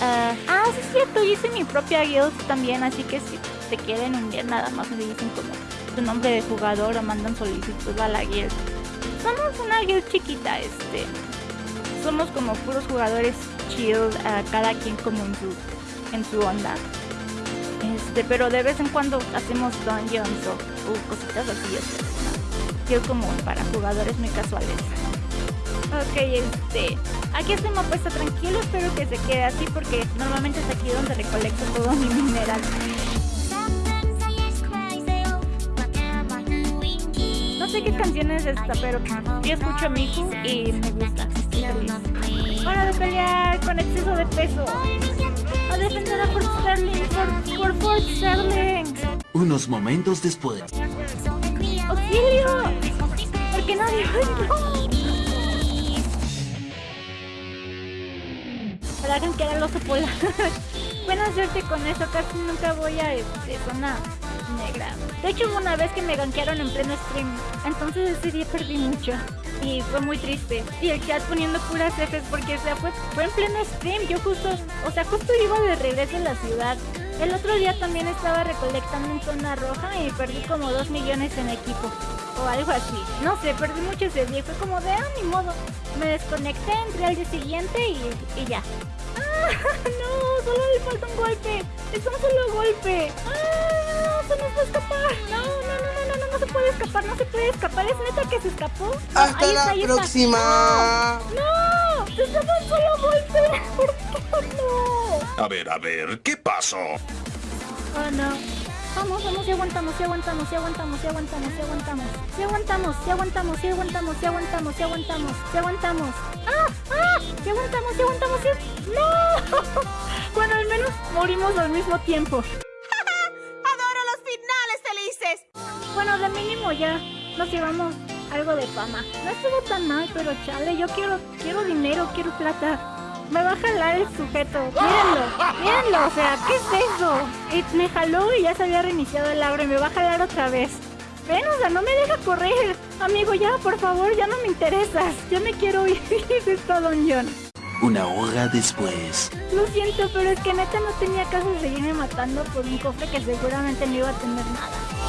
ah, ah, sí es cierto, hice mi propia guild también, así que si te quieren unir nada más me dicen como tu nombre de jugador o mandan solicitud a la guild. Somos una guild chiquita, este. Somos como puros jugadores chill, ah, cada quien como en su, en su onda. Este, pero de vez en cuando hacemos dungeons o, cositas así, este, ¿no? como para jugadores muy casuales. Ok, este, aquí este mapa está tranquilo, espero que se quede así porque normalmente es aquí donde recolecto todo mi mineral. No sé qué canción es esta, pero yo escucho a Miku y me gusta. Hora de pelear con exceso de peso. A defender a Fort Sterling, por, Fort Sterling. Unos momentos después. ¡Auxilio! Porque nadie no. Para que era el oso polar. Buena suerte con eso, casi nunca voy a este, zona negra. De hecho una vez que me gankearon en pleno stream, entonces ese día perdí mucho y fue muy triste. Y el chat poniendo puras Fs porque o sea, fue, fue en pleno stream, yo justo, o sea, justo iba de regreso a la ciudad. El otro día también estaba recolectando en zona roja y perdí como 2 millones en equipo. O algo así. No sé, perdí mucho ese día. Fue como de, ah, ni modo. Me desconecté, entré al día siguiente y ya. No, solo le falta un golpe. Es un solo golpe. ¡Ah! Se nos va a escapar. No, no, no, no, no, no, no se puede escapar, no se puede escapar. ¿Es neta que se escapó? Hasta la próxima. No, se escapó un solo golpe. ¿Por qué no? A ver, a ver, ¿qué pasó? Oh, no. Vamos, vamos, si aguantamos, si aguantamos, si aguantamos, si aguantamos, si aguantamos. Si aguantamos, si aguantamos, si aguantamos, si aguantamos, si aguantamos, si aguantamos. ¡Ah! ¡Ah! Si aguantamos, si aguantamos, si... ¡No! Bueno, al menos morimos al mismo tiempo. ¡Adoro los finales felices! Bueno, de mínimo ya nos llevamos algo de fama. No estuvo tan mal, pero chale, yo quiero, quiero dinero, quiero plata. Me va a jalar el sujeto. Mírenlo, mírenlo, o sea, ¿qué es eso? Y me jaló y ya se había reiniciado el abre y me va a jalar otra vez. Ven, o sea, no me deja correr. Amigo, ya, por favor, ya no me interesas. Ya me quiero ir de esta dungeon. Una hora después. Lo siento, pero es que neta no tenía caso de seguirme matando por un cofre que seguramente no iba a tener nada.